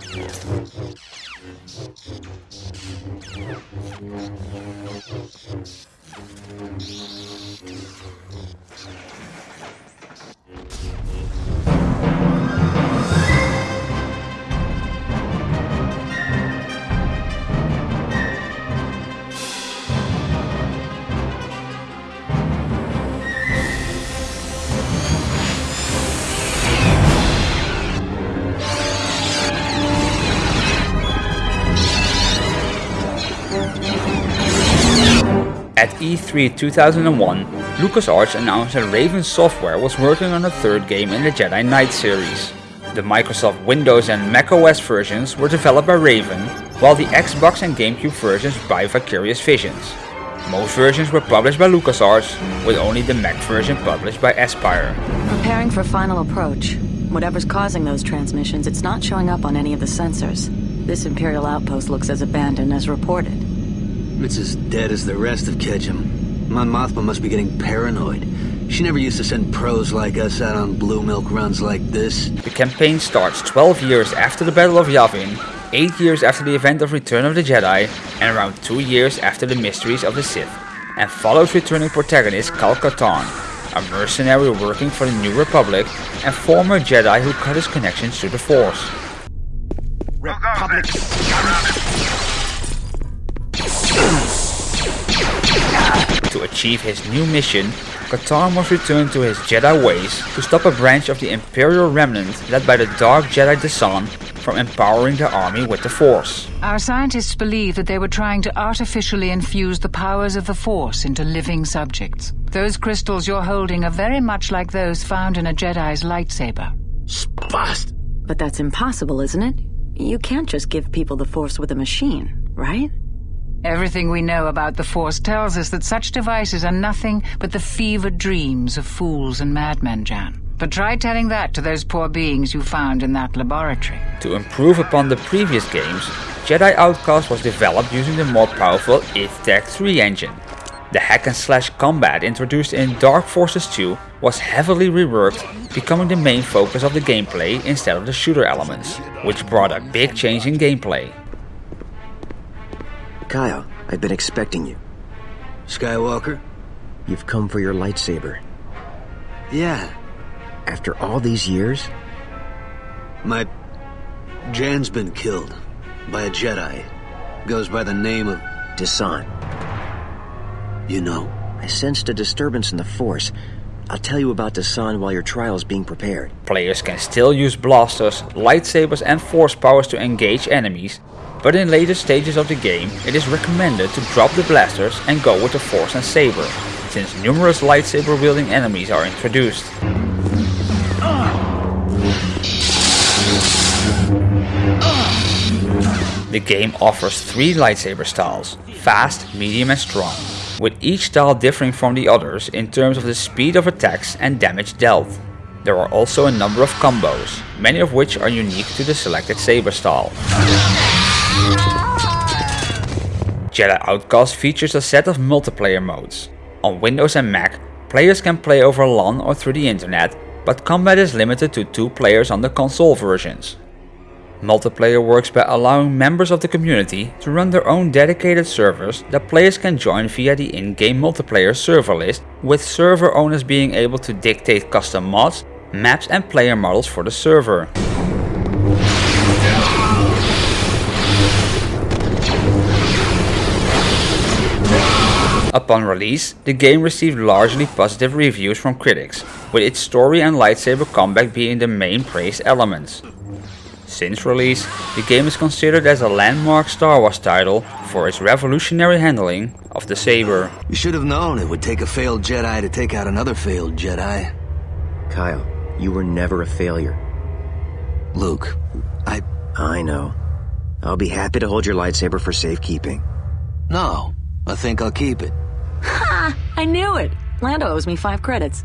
I'm sorry. At E3 2001, LucasArts announced that Raven Software was working on a third game in the Jedi Knight series. The Microsoft Windows and macOS versions were developed by Raven, while the Xbox and GameCube versions by Vicarious Visions. Most versions were published by LucasArts, with only the Mac version published by Aspyr. Preparing for final approach. Whatever's causing those transmissions, it's not showing up on any of the sensors. This Imperial outpost looks as abandoned as reported. It's as dead as the rest of Kejim. Mon Mothma must be getting paranoid. She never used to send pros like us out on blue milk runs like this. The campaign starts 12 years after the Battle of Yavin, 8 years after the event of Return of the Jedi, and around 2 years after the Mysteries of the Sith, and follows returning protagonist Kyle Katarn, a mercenary working for the New Republic and former Jedi who cut his connections to the Force. Republic. To achieve his new mission, Katarn must return to his Jedi ways to stop a branch of the Imperial Remnant led by the Dark Jedi Desann from empowering the army with the Force. Our scientists believe that they were trying to artificially infuse the powers of the Force into living subjects. Those crystals you're holding are very much like those found in a Jedi's lightsaber. Spast! But that's impossible, isn't it? You can't just give people the Force with a machine, right? Everything we know about the Force tells us that such devices are nothing but the fevered dreams of fools and madmen, Jan. But try telling that to those poor beings you found in that laboratory. To improve upon the previous games, Jedi Outcast was developed using the more powerful id Tech 3 engine. The hack and slash combat introduced in Dark Forces 2 was heavily reworked, becoming the main focus of the gameplay instead of the shooter elements, which brought a big change in gameplay. Kyle, I've been expecting you. Skywalker? You've come for your lightsaber. Yeah. After all these years? My... Jan's been killed. By a Jedi. Goes by the name of... Desann. You know. I sensed a disturbance in the Force. I'll tell you about Desann while your trial is being prepared. Players can still use blasters, lightsabers and force powers to engage enemies, but in later stages of the game it is recommended to drop the blasters and go with the force and saber, since numerous lightsaber wielding enemies are introduced. The game offers three lightsaber styles, fast, medium and strong, with each style differing from the others in terms of the speed of attacks and damage dealt. There are also a number of combos, many of which are unique to the selected saber style. Jedi Outcast features a set of multiplayer modes. On Windows and Mac, players can play over LAN or through the internet, but combat is limited to two players on the console versions. Multiplayer works by allowing members of the community to run their own dedicated servers that players can join via the in-game multiplayer server list, with server owners being able to dictate custom mods, maps and player models for the server. Upon release, the game received largely positive reviews from critics, with its story and lightsaber combat being the main praised elements. Since release, the game is considered as a landmark Star Wars title for its revolutionary handling of the saber. You should have known it would take a failed Jedi to take out another failed Jedi. Kyle, you were never a failure. Luke, I... I know. I'll be happy to hold your lightsaber for safekeeping. No, I think I'll keep it. Ha! I knew it! Lando owes me five credits.